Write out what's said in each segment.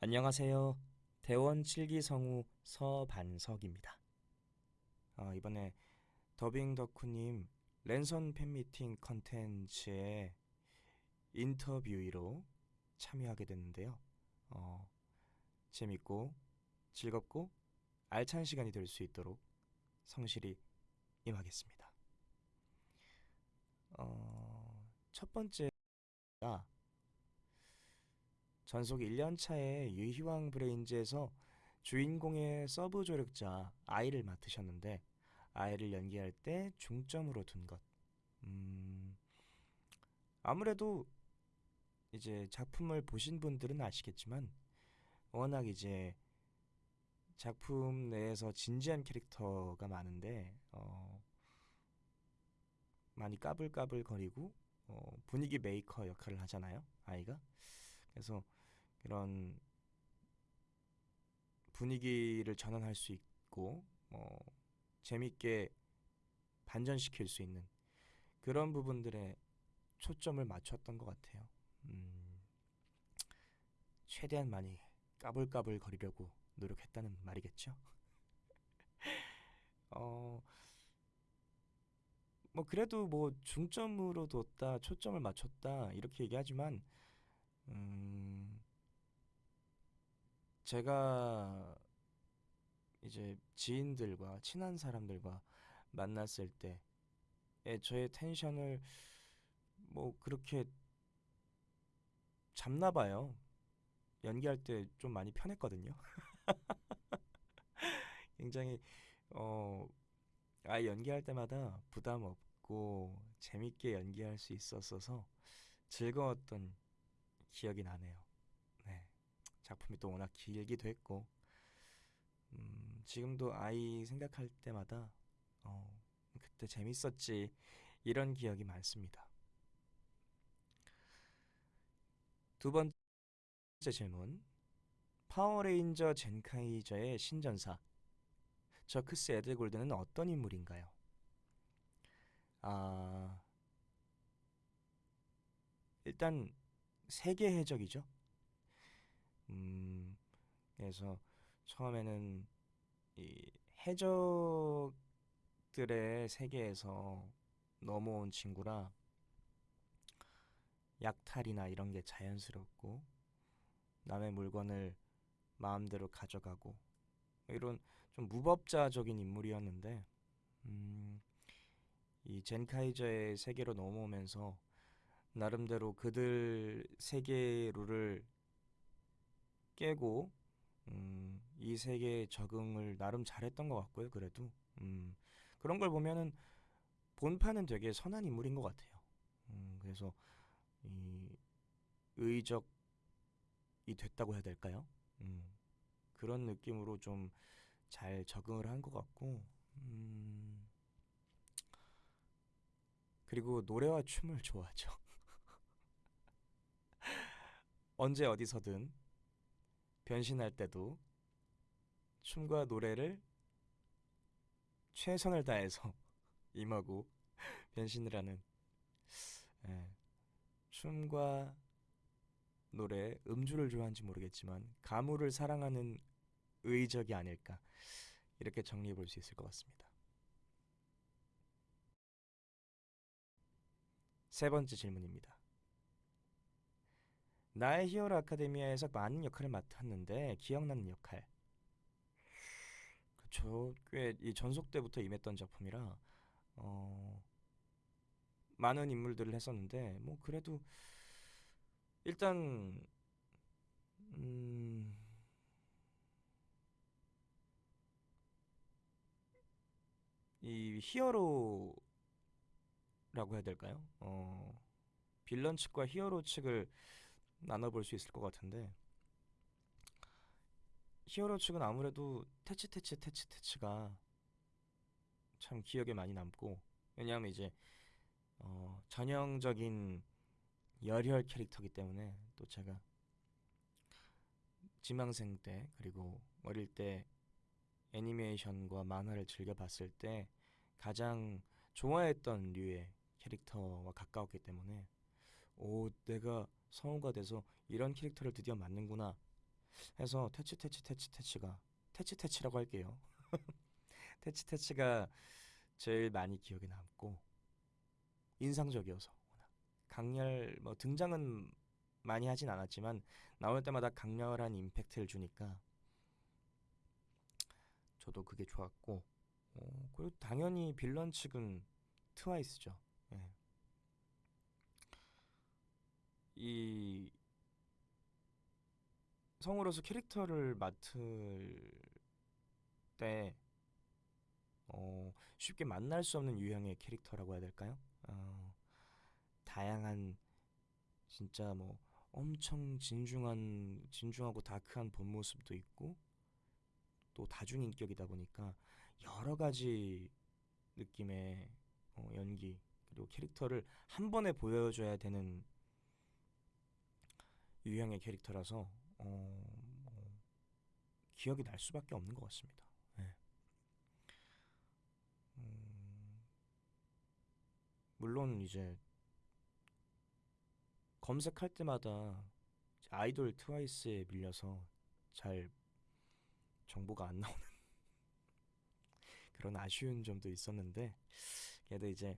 안녕하세요. 대원 7기 성우 서반석입니다. 어, 이번에 더빙 덕후님 랜선 팬미팅 컨텐츠에 인터뷰로 참여하게 됐는데요. 어, 재밌고 즐겁고 알찬 시간이 될 수 있도록 성실히 임하겠습니다. 어, 첫 번째가 전속 1년차의 유희왕 브레인즈에서 주인공의 서브 조력자 아이를 맡으셨는데 아이를 연기할 때 중점으로 둔 것. 음, 아무래도 이제 작품을 보신 분들은 아시겠지만 워낙 이제 작품 내에서 진지한 캐릭터가 많은데 어, 많이 까불까불거리고 어, 분위기 메이커 역할을 하잖아요 아이가 그래서 그런 분위기를 전환할 수 있고 뭐 재밌게 반전시킬 수 있는 그런 부분들에 초점을 맞췄던 것 같아요. 음, 최대한 많이 까불까불 거리려고 노력했다는 말이겠죠. 어, 뭐 그래도 뭐 중점으로 뒀다, 초점을 맞췄다 이렇게 얘기하지만 음, 제가 이제 지인들과 친한 사람들과 만났을 때의 저의 텐션을 뭐 그렇게 잡나 봐요. 연기할 때 좀 많이 편했거든요. 굉장히 어, 아 연기할 때마다 부담 없고 재밌게 연기할 수 있었어서 즐거웠던 기억이 나네요. 네. 작품이 또 워낙 길기도 했고 음, 지금도 아이 생각할 때마다 어, 그때 재밌었지 이런 기억이 많습니다. 두 번째 질문 파워레인저 젠카이저의 신전사 저크스 에드골드는 어떤 인물인가요? 아 일단 세계 해적이죠. 음, 그래서 처음에는 이 해적들의 세계에서 넘어온 친구라 약탈이나 이런 게 자연스럽고 남의 물건을 마음대로 가져가고 이런 좀 무법자적인 인물이었는데 음, 이 젠카이저의 세계로 넘어오면서 나름대로 그들 세계 룰을 깨고 음, 이 세계에 적응을 나름 잘했던 것 같고요. 그래도 음, 그런 걸 보면은 본판은 되게 선한 인물인 것 같아요. 음, 그래서 이 의적이 됐다고 해야 될까요? 음, 그런 느낌으로 좀 잘 적응을 한 것 같고 음, 그리고 노래와 춤을 좋아하죠. 언제 어디서든 변신할 때도 춤과 노래를 최선을 다해서 임하고 변신을 하는 예, 춤과 노래, 음주를 좋아하는지 모르겠지만 가물을 사랑하는 의적이 아닐까 이렇게 정리해 볼 수 있을 것 같습니다. 세 번째 질문입니다. 나의 히어로 아카데미아에서 많은 역할을 맡았는데 기억나는 역할. 그쵸. 꽤이 전속 때부터 임했던 작품이라 어, 많은 인물들을 했었는데 뭐 그래도 일단 음, 이 히어로라고 해야 될까요? 어, 빌런 측과 히어로 측을 나눠볼 수 있을 것 같은데. 히어로 측은 아무래도 테치 테치 테치 테치가 참 기억에 많이 남고 왜냐하면 이제 어, 전형적인 열혈 캐릭터기 때문에 또 제가 지망생 때 그리고 어릴 때 애니메이션과 만화를 즐겨 봤을 때 가장 좋아했던 류의 캐릭터와 가까웠기 때문에 오 내가 성우가 돼서 이런 캐릭터를 드디어 맡는구나 해서 태치 태치 태치 태치가 태치 태치라고 할게요. 태치 태치가 제일 많이 기억에 남고 인상적이어서 강렬 뭐 등장은 많이 하진 않았지만 나올 때마다 강렬한 임팩트를 주니까 저도 그게 좋았고 어, 그리고 당연히 빌런 측은 트와이스죠. 예. 이 성우로서 캐릭터를 맡을 때 어, 쉽게 만날 수 없는 유형의 캐릭터라고 해야 될까요? 어, 다양한 진짜 뭐 엄청 진중한 진중하고 다크한 본 모습도 있고 또 다중인격이다 보니까 여러 가지 느낌의 어, 연기 그리고 캐릭터를 한 번에 보여줘야 되는 유형의 캐릭터라서 어, 뭐 기억이 날 수밖에 없는 것 같습니다. 네. 음, 물론 이제 검색할 때마다 아이돌 트와이스에 밀려서 잘 정보가 안 나오는 그런 아쉬운 점도 있었는데 그래도 이제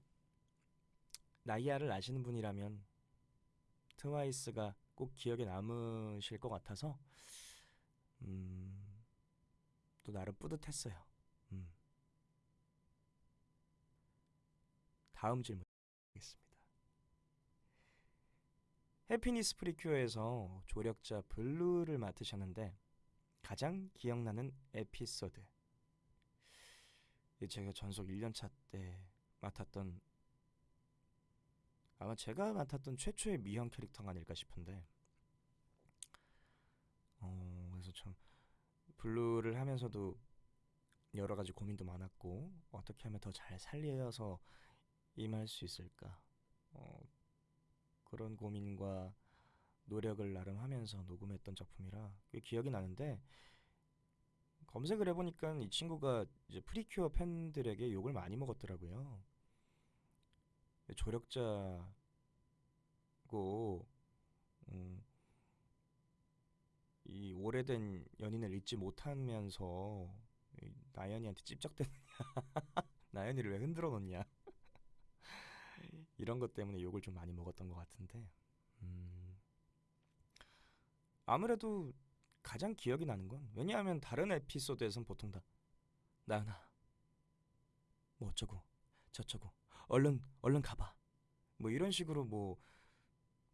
나이아를 아시는 분이라면 트와이스가 꼭 기억에 남으실 것 같아서 음, 또 나름 뿌듯했어요. 음. 다음 질문 드리겠습니다. 해피니스 프리큐어에서 조력자 블루를 맡으셨는데 가장 기억나는 에피소드. 제가 전속 1년차 때 맡았던 아마 제가 맡았던 최초의 미형 캐릭터가 아닐까 싶은데 어 그래서 참 블루를 하면서도 여러 가지 고민도 많았고 어떻게 하면 더 잘 살려서 임할 수 있을까 어 그런 고민과 노력을 나름 하면서 녹음했던 작품이라 꽤 기억이 나는데 검색을 해보니까 이 친구가 이제 프리큐어 팬들에게 욕을 많이 먹었더라고요. 조력자고 음, 이 오래된 연인을 잊지 못하면서 이 나연이한테 찝적대느냐 나연이를 왜 흔들어 놓냐. 이런 것 때문에 욕을 좀 많이 먹었던 것 같은데 음, 아무래도 가장 기억이 나는 건 왜냐하면 다른 에피소드에선 보통 다 나연아 뭐 어쩌고 저쩌고 얼른 얼른 가봐 뭐 이런 식으로 뭐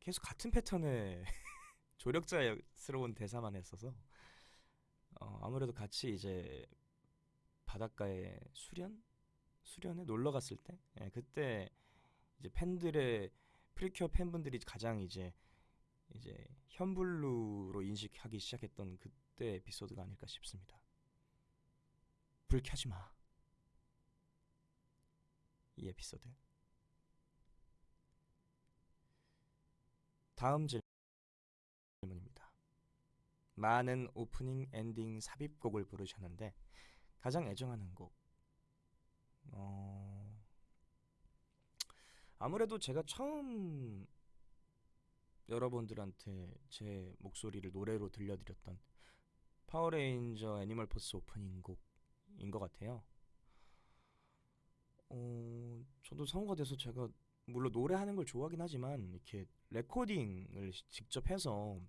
계속 같은 패턴의 조력자스러운 대사만 했어서 어, 아무래도 같이 이제 바닷가에 수련 수련에 놀러 갔을 때 예, 그때 이제 팬들의 프리큐어 팬분들이 가장 이제 이제 현블루로 인식하기 시작했던 그때 에피소드가 아닐까 싶습니다. 불 켜지 마. 이 에피소드. 다음 질문입니다. 많은 오프닝, 엔딩 삽입곡을 부르셨는데 가장 애정하는 곡. 어... 아무래도 제가 처음 여러분들한테 제 목소리를 노래로 들려드렸던 파워레인저 애니멀 포스 오프닝 곡인 것 같아요. 어, 저도 성우가 돼서 제가 물론 노래하는 걸 좋아하긴 하지만 이렇게 레코딩을 시- 직접 해서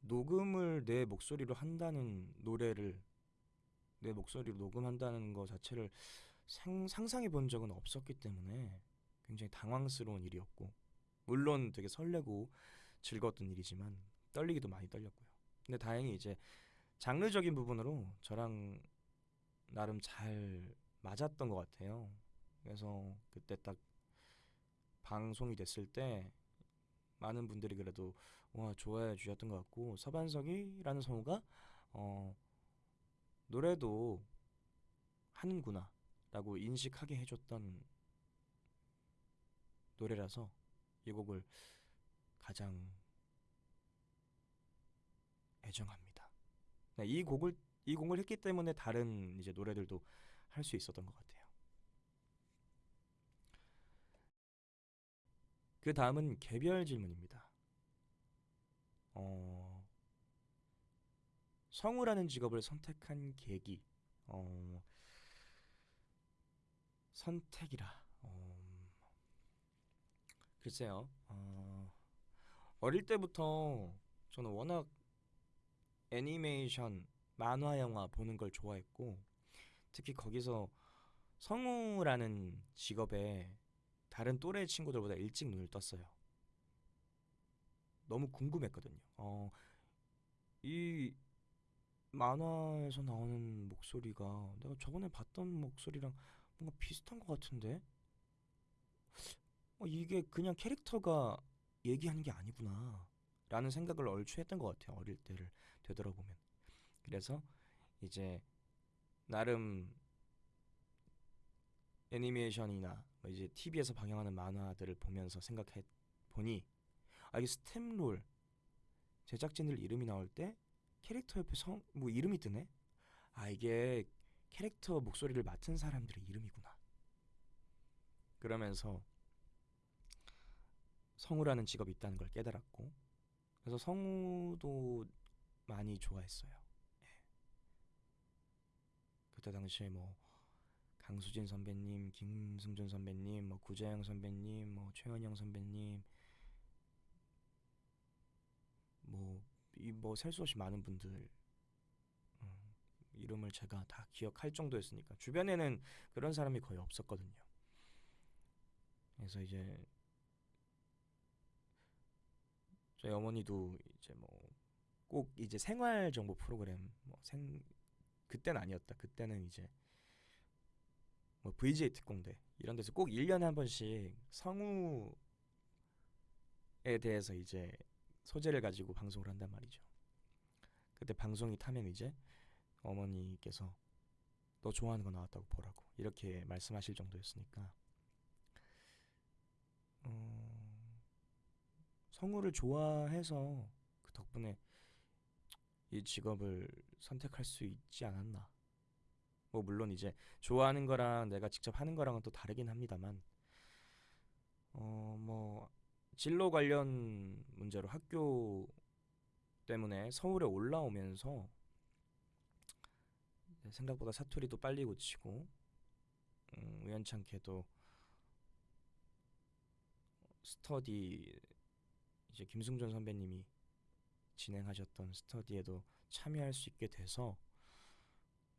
녹음을 내 목소리로 한다는 노래를 내 목소리로 녹음한다는 것 자체를 상, 상상해 본 적은 없었기 때문에 굉장히 당황스러운 일이었고 물론 되게 설레고 즐거웠던 일이지만 떨리기도 많이 떨렸고요. 근데 다행히 이제 장르적인 부분으로 저랑 나름 잘 맞았던 것 같아요. 그래서 그때 딱 방송이 됐을 때 많은 분들이 그래도 와 좋아해 주셨던 것 같고 서반석이라는 성우가 어 노래도 하는구나라고 인식하게 해줬던 노래라서 이 곡을 가장 애정합니다. 네, 이 곡을 이 곡을 했기 때문에 다른 이제 노래들도 할 수 있었던 것 같아요. 그 다음은 개별 질문입니다. 어, 성우라는 직업을 선택한 계기 어 선택이라 어 글쎄요 어 어릴 때부터 저는 워낙 애니메이션 만화 영화 보는 걸 좋아했고 특히 거기서 성우라는 직업에 다른 또래 친구들보다 일찍 눈을 떴어요. 너무 궁금했거든요. 어, 이 만화에서 나오는 목소리가 내가 저번에 봤던 목소리랑 뭔가 비슷한 것 같은데? 어, 이게 그냥 캐릭터가 얘기하는 게 아니구나. 라는 생각을 얼추 했던 것 같아요. 어릴 때를 되돌아보면. 그래서 이제 나름 애니메이션이나 뭐 이제 TV에서 방영하는 만화들을 보면서 생각해 보니 아 이게 스탬롤 제작진들 이름이 나올 때 캐릭터 옆에 성 뭐 이름이 뜨네. 아 이게 캐릭터 목소리를 맡은 사람들의 이름이구나. 그러면서 성우라는 직업이 있다는 걸 깨달았고 그래서 성우도 많이 좋아했어요. 예. 그때 당시에 뭐 강수진 선배님, 김승준 선배님, 뭐 구자영 선배님, 뭐 최은영 선배님, 뭐 이 뭐 셀 수 없이 많은 분들 음, 이름을 제가 다 기억할 정도였으니까 주변에는 그런 사람이 거의 없었거든요. 그래서 이제 저희 어머니도 이제 뭐 꼭 이제 생활 정보 프로그램 뭐 생 그때는 아니었다. 그때는 이제 뭐 VJ 특공대 이런 데서 꼭 1년에 한 번씩 성우에 대해서 이제 소재를 가지고 방송을 한단 말이죠. 그때 방송이 타면 이제 어머니께서 너 좋아하는 거 나왔다고 보라고 이렇게 말씀하실 정도였으니까 어, 성우를 좋아해서 그 덕분에 이 직업을 선택할 수 있지 않았나. 뭐 물론 이제 좋아하는 거랑 내가 직접 하는 거랑은 또 다르긴 합니다만 어 뭐 진로 관련 문제로 학교 때문에 서울에 올라오면서 생각보다 사투리도 빨리 고치고 음, 우연찮게도 스터디 이제 김승준 선배님이 진행하셨던 스터디에도 참여할 수 있게 돼서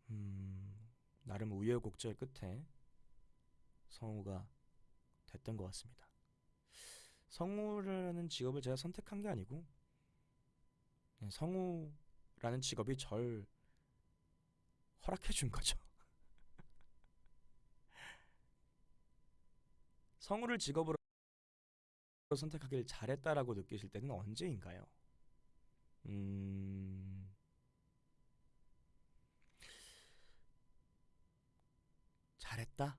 음, 나름 우여곡절 끝에 성우가 됐던 것 같습니다. 성우라는 직업을 제가 선택한 게 아니고 네, 성우라는 직업이 절 허락해 준 거죠. 성우를 직업으로 선택하길 잘했다라고 느끼실 때는 언제인가요? 음, 잘했다?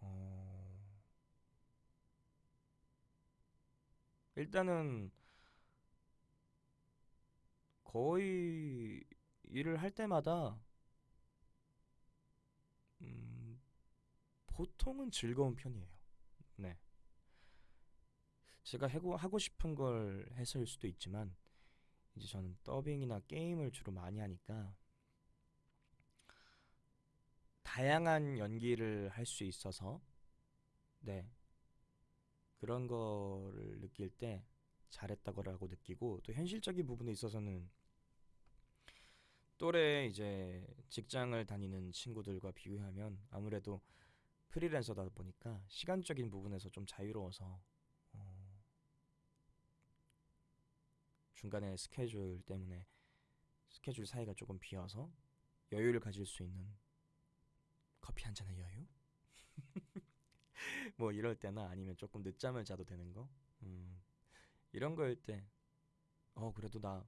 어, 일단은 거의 일을 할 때마다 음, 보통은 즐거운 편이에요. 네. 제가 하고 싶은 걸 해서일 수도 있지만 이제 저는 더빙이나 게임을 주로 많이 하니까 다양한 연기를 할 수 있어서 네 그런 거를 느낄 때 잘했다고라고 느끼고 또 현실적인 부분에 있어서는 또래 이제 직장을 다니는 친구들과 비교하면 아무래도 프리랜서다 보니까 시간적인 부분에서 좀 자유로워서 중간에 스케줄 때문에 스케줄 사이가 조금 비어서 여유를 가질 수 있는 커피 한 잔의 여유? 뭐 이럴 때나 아니면 조금 늦잠을 자도 되는 거? 음, 이런 거일 때, 어, 그래도 나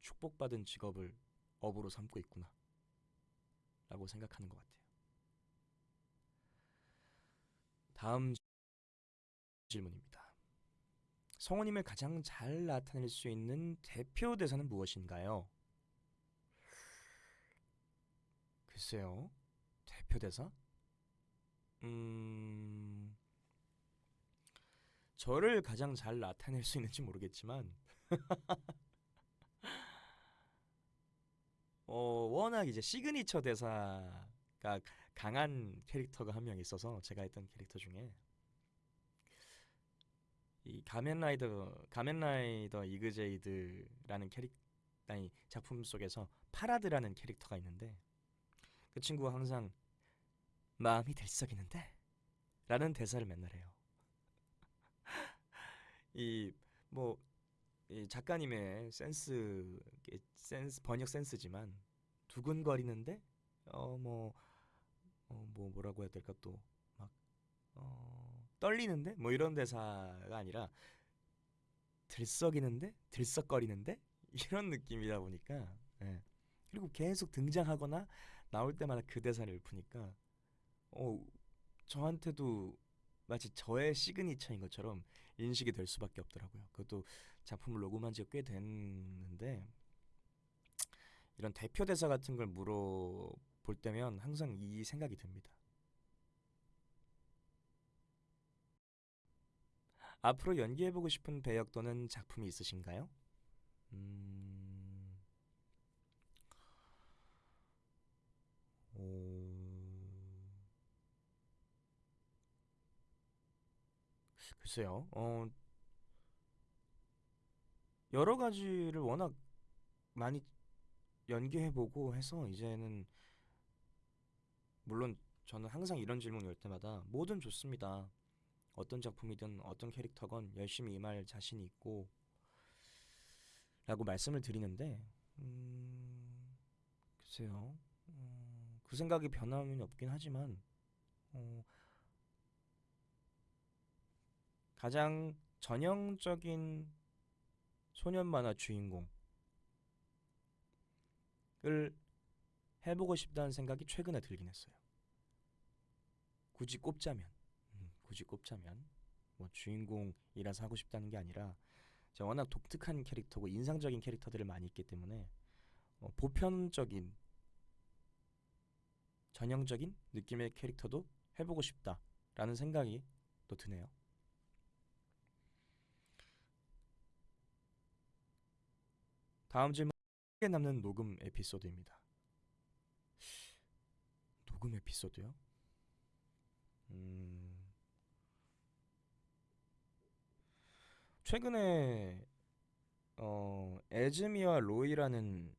축복받은 직업을 업으로 삼고 있구나. 라고 생각하는 것 같아요. 다음 질문입니다. 성우님을 가장 잘 나타낼 수 있는 대표 대사는 무엇인가요? 글쎄요. 대표 대사? 음, 저를 가장 잘 나타낼 수 있는지 모르겠지만, 워낙 이제 시그니처 대사가 강한 캐릭터가 한 명 있어서 제가 했던 캐릭터 중에 이 가면라이더 가면라이더 이그제이드라는 캐릭 아니 작품 속에서 파라드라는 캐릭터가 있는데 그 친구가 항상 마음이 들썩이는데? 라는 대사를 맨날 해요. 이 뭐 이 작가님의 센스 센스 번역 센스지만 두근거리는데? 어뭐어뭐 뭐라고 해야 될까 또? 막 어 떨리는데 뭐 이런 대사가 아니라 들썩이는데 들썩거리는데 이런 느낌이다 보니까 예. 그리고 계속 등장하거나 나올 때마다 그 대사를 읊으니까 어 저한테도 마치 저의 시그니처인 것처럼 인식이 될 수밖에 없더라고요. 그것도 작품을 녹음한 지가 꽤 됐는데 이런 대표 대사 같은 걸 물어볼 때면 항상 이 생각이 듭니다. 앞으로 연기해보고 싶은 배역 또는 작품이 있으신가요? 음, 오, 글쎄요. 어, 여러 가지를 워낙 많이 연기해보고 해서 이제는 물론 저는 항상 이런 질문 올 때마다 뭐든 좋습니다. 어떤 작품이든 어떤 캐릭터건 열심히 임할 자신이 있고 라고 말씀을 드리는데 음, 글쎄요. 음, 그 생각이 변함이 없긴 하지만 어, 가장 전형적인 소년 만화 주인공을 해보고 싶다는 생각이 최근에 들긴 했어요. 굳이 꼽자면, 음, 굳이 꼽자면 뭐 주인공이라서 하고 싶다는 게 아니라 제가 워낙 독특한 캐릭터고 인상적인 캐릭터들을 많이 있기 때문에 어, 보편적인 전형적인 느낌의 캐릭터도 해보고 싶다라는 생각이 또 드네요. 다음 질문 기억에 남는 녹음 에피소드입니다. 녹음 에피소드요? 음, 최근에 어, 에즈미와 로이라는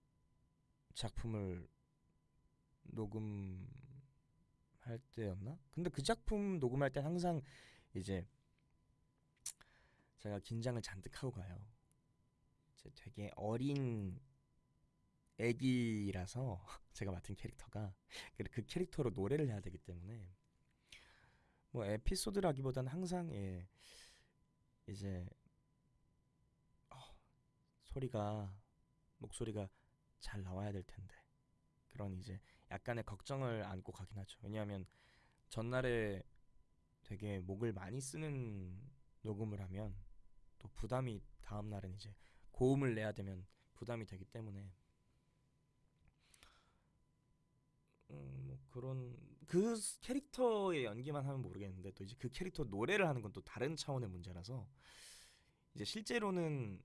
작품을 녹음할 때였나? 근데 그 작품 녹음할 때 항상 이제 제가 긴장을 잔뜩 하고 가요. 이제 되게 어린 애기라서 제가 맡은 캐릭터가 그- 그 캐릭터로 노래를 해야 되기 때문에 뭐 에피소드라기보다는 항상 예 이제 어, 소리가 목소리가 잘 나와야 될 텐데 그런 이제 약간의 걱정을 안고 가긴 하죠. 왜냐하면 전날에 되게 목을 많이 쓰는 녹음을 하면 또 부담이 다음 날은 이제 고음을 내야 되면 부담이 되기 때문에 음, 뭐 그런 그 스- 캐릭터의 연기만 하면 모르겠는데 또 이제 그 캐릭터 노래를 하는 건 또 다른 차원의 문제라서 이제 실제로는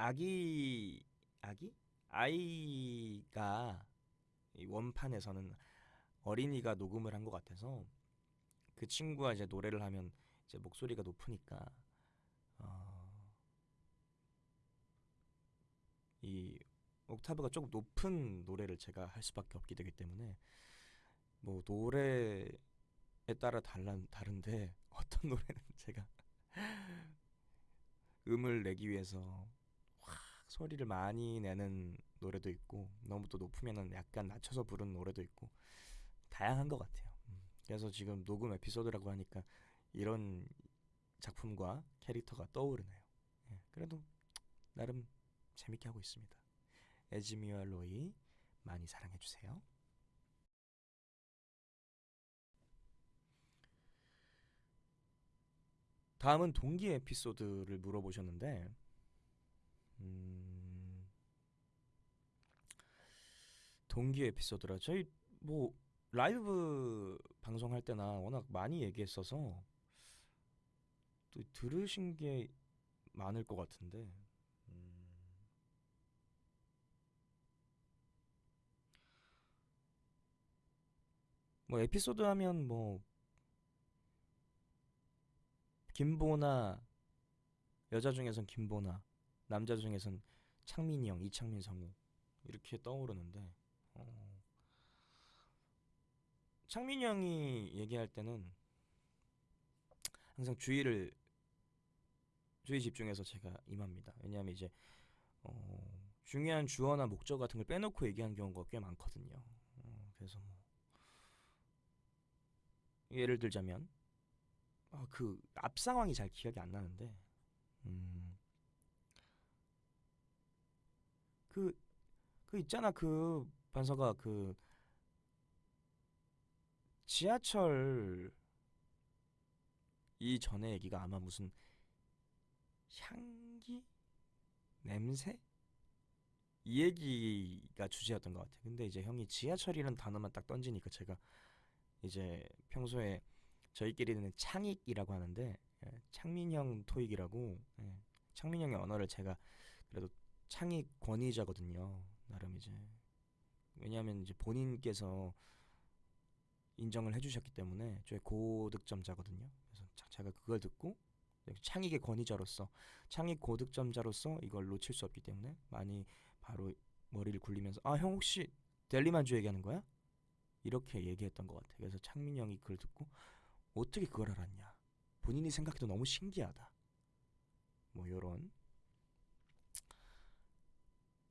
아기 아기? 아이가 이 원판에서는 어린이가 녹음을 한 것 같아서 그 친구가 이제 노래를 하면 이제 목소리가 높으니까 어, 이 옥타브가 조금 높은 노래를 제가 할 수밖에 없게 되기 때문에 뭐 노래에 따라 달라 다른데 어떤 노래는 제가 음을 내기 위해서 확 소리를 많이 내는 노래도 있고 너무 또 높으면은 약간 낮춰서 부르는 노래도 있고 다양한 것 같아요. 음, 그래서 지금 녹음 에피소드라고 하니까 이런 작품과 캐릭터가 떠오르네요. 예, 그래도 나름 재밌게 하고 있습니다. 에즈미와 로이 많이 사랑해 주세요. 다음은 동기 에피소드를 물어보셨는데, 음, 동기 에피소드라. 저희 뭐 라이브 방송할 때나 워낙 많이 얘기했어서 또 들으신 게 많을 것 같은데. 음. 뭐 에피소드 하면 뭐 김보나 여자 중에선 김보나 남자 중에선 창민이 형 이창민 성우 이렇게 떠오르는데. 어, 창민이 형이 얘기할 때는 항상 주의를 주의 집중해서 제가 임합니다. 왜냐하면 이제 어, 중요한 주어나 목적 같은 걸 빼놓고 얘기하는 경우가 꽤 많거든요. 어, 그래서 뭐 예를 들자면 아, 그앞 상황이 잘 기억이 안 나는데 음, 그, 그 있잖아 그 반서가 그 지하철 이전에 얘기가 아마 무슨 향기? 냄새? 이 얘기가 주제였던 것 같아요. 근데 이제 형이 지하철이라는 단어만 딱 던지니까 제가 이제 평소에 저희끼리는 창익이라고 하는데 예, 창민형 토익이라고 예, 창민형의 언어를 제가 그래도 창익 권위자거든요. 나름 이제 왜냐하면 이제 본인께서 인정을 해주셨기 때문에 저의 고득점자거든요. 그래서 자- 제가 그걸 듣고 창익의 권위자로서 창익 고득점자로서 이걸 놓칠 수 없기 때문에 많이 바로 머리를 굴리면서 아 형 혹시 델리만주 얘기하는 거야? 이렇게 얘기했던 것 같아요. 그래서 창민 형이 그걸 듣고 어떻게 그걸 알았냐? 본인이 생각해도 너무 신기하다. 뭐 요런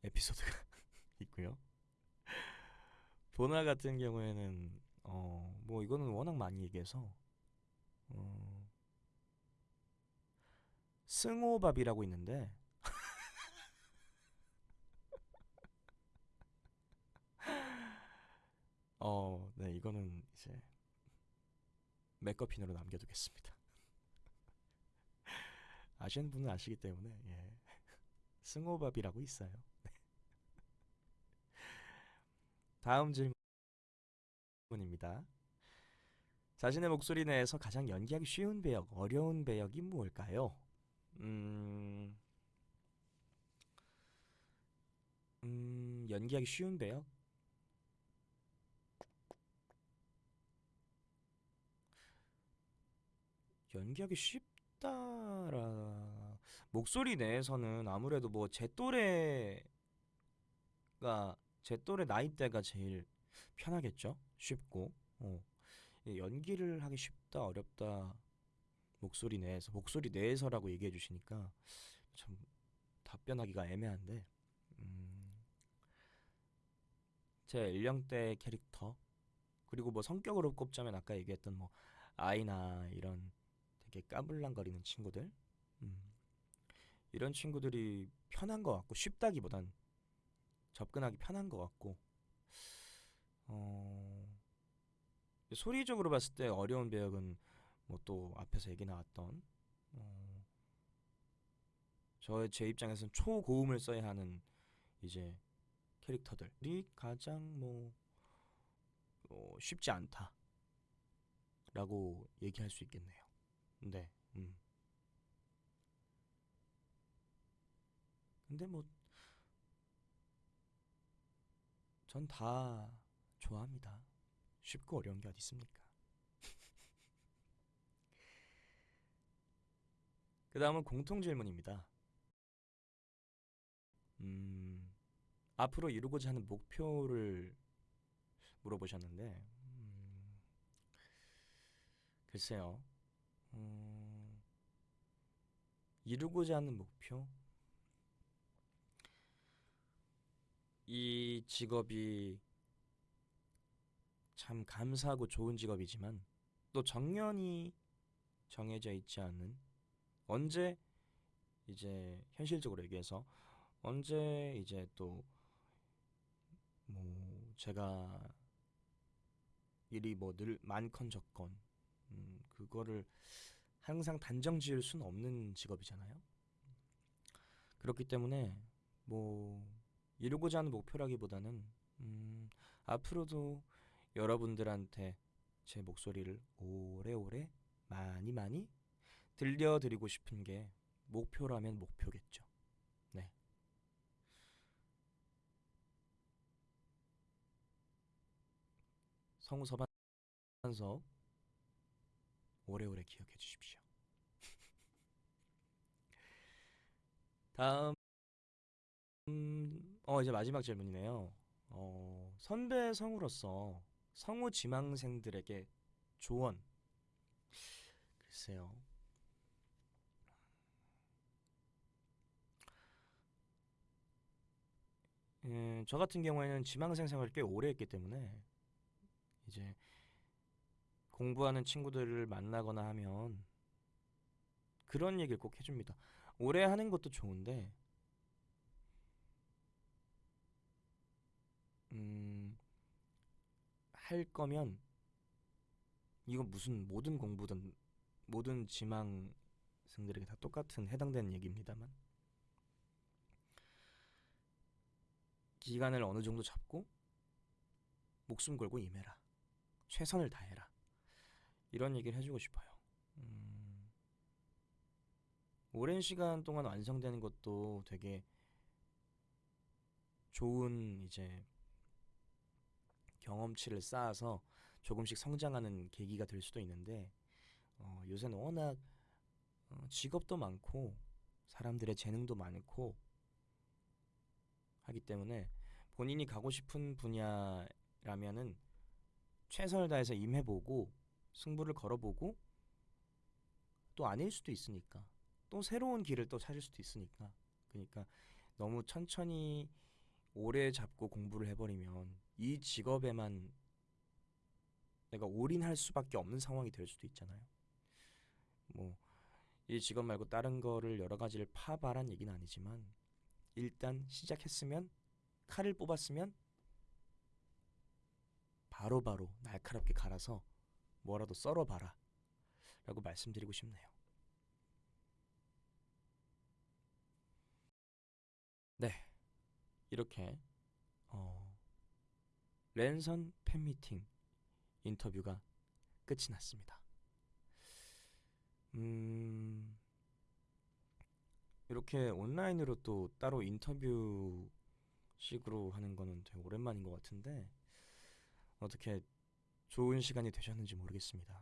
에피소드가 있고요. 보나 같은 경우에는 어 뭐 이거는 워낙 많이 얘기해서 어 승호밥이라고 있는데 어 네 이거는 이제 맥거핀으로 남겨두겠습니다. 아시는 분은 아시기 때문에 예. 승호밥이라고 있어요. 네. 다음 질문입니다. 자신의 목소리 내에서 가장 연기하기 쉬운 배역, 어려운 배역이 무엇일까요? 음, 음, 연기하기 쉬운 배역? 연기하기 쉽다라 목소리 내에서는 아무래도 뭐 제 또래가 제 또래 나이대가 제일 편하겠죠? 쉽고. 어. 이 연기를 하기 쉽다 어렵다 목소리 내에서 목소리 내에서라고 얘기해 주시니까 참 답변하기가 애매한데. 음, 제 연령대 캐릭터 그리고 뭐 성격으로 꼽자면 아까 얘기했던 뭐 아이나 이런 되게 까불랑거리는 친구들? 음, 이런 친구들이 편한 것 같고 쉽다기보단 접근하기 편한 것 같고 어, 소리적으로 봤을 때 어려운 배역은 뭐 또 앞에서 얘기 나왔던 어, 저의 제 입장에서는 초고음을 써야 하는 이제 캐릭터들이 가장 뭐 어, 쉽지 않다 라고 얘기할 수 있겠네요. 네, 음. 근데 뭐 전 다 좋아합니다. 쉽고 어려운 게 어디 있습니까? 그 다음은 공통 질문입니다. 음, 앞으로 이루고자 하는 목표를 물어보셨는데, 음, 글쎄요, 음, 이루고자 하는 목표? 이 직업이 참 감사하고 좋은 직업이지만 또 정년이 정해져 있지 않은 언제 이제 현실적으로 얘기해서 언제 이제 또 뭐 제가 일이 뭐 늘 많건 적건 음 그거를 항상 단정 지을 수는 없는 직업이잖아요. 그렇기 때문에 뭐 이루고자 하는 목표라기보다는 음 앞으로도 여러분들한테 제 목소리를 오래오래 많이 많이 들려드리고 싶은 게 목표라면 목표겠죠. 네. 성우 서반 서반석 오래오래 기억해 주십시오. 다음 음, 어 이제 마지막 질문이네요. 어, 선배 성우로서 성우 지망생들에게 조언. 글쎄요. 음, 저 같은 경우에는 지망생 생활을 꽤 오래 했기 때문에 이제 공부하는 친구들을 만나거나 하면 그런 얘기를 꼭 해줍니다. 오래 하는 것도 좋은데, 음, 할 거면 이건 무슨 모든 공부든 모든 지망생들에게 다 똑같은 해당되는 얘기입니다만 기간을 어느 정도 잡고 목숨 걸고 임해라. 최선을 다해라. 이런 얘기를 해주고 싶어요. 음, 오랜 시간 동안 완성되는 것도 되게 좋은 이제 경험치를 쌓아서 조금씩 성장하는 계기가 될 수도 있는데 어, 요새는 워낙 어, 직업도 많고 사람들의 재능도 많고 하기 때문에 본인이 가고 싶은 분야라면은 최선을 다해서 임해보고 승부를 걸어보고 또 아닐 수도 있으니까 또 새로운 길을 또 찾을 수도 있으니까. 그러니까 너무 천천히 오래 잡고 공부를 해버리면 이 직업에만 내가 올인할 수밖에 없는 상황이 될 수도 있잖아요. 뭐 이 직업 말고 다른 거를 여러 가지를 파봐란 얘기는 아니지만 일단 시작했으면 칼을 뽑았으면 바로바로 바로 날카롭게 갈아서 뭐라도 썰어봐라 라고 말씀드리고 싶네요. 네, 이렇게 어, 랜선 팬미팅 인터뷰가 끝이 났습니다. 음, 이렇게 온라인으로 또 따로 인터뷰 식으로 하는 거는 되게 오랜만인 것 같은데 어떻게 좋은 시간이 되셨는지 모르겠습니다.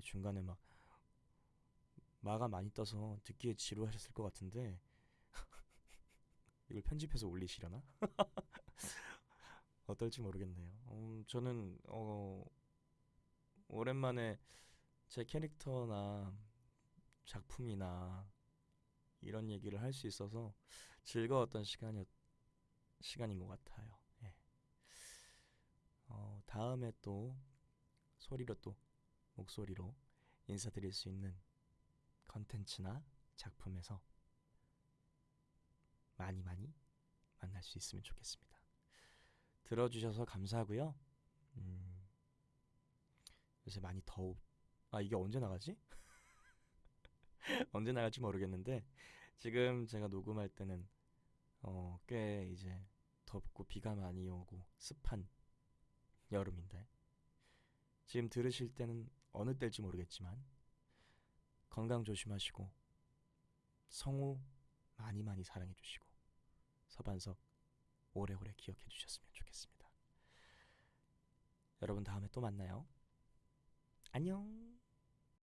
중간에 막 마가 많이 떠서 듣기에 지루하셨을 것 같은데 이걸 편집해서 올리시려나? 어떨지 모르겠네요. 음, 저는 어, 오랜만에 제 캐릭터나 작품이나 이런 얘기를 할 수 있어서 즐거웠던 시간이었 시간인 것 같아요. 예. 어, 다음에 또 소리로 또 목소리로 인사드릴 수 있는 컨텐츠나 작품에서 많이 많이 만날 수 있으면 좋겠습니다. 들어주셔서 감사하고요. 음, 요새 많이 더우. 아 이게 언제 나가지? 언제 나갈지 모르겠는데 지금 제가 녹음할 때는 어, 꽤 이제 덥고 비가 많이 오고 습한 여름인데 지금 들으실 때는 어느 때일지 모르겠지만 건강 조심하시고 성우 많이 많이 사랑해 주시고 서반석 오래오래 기억해 주셨으면 좋겠습니다. 여러분 다음에 또 만나요. 안녕.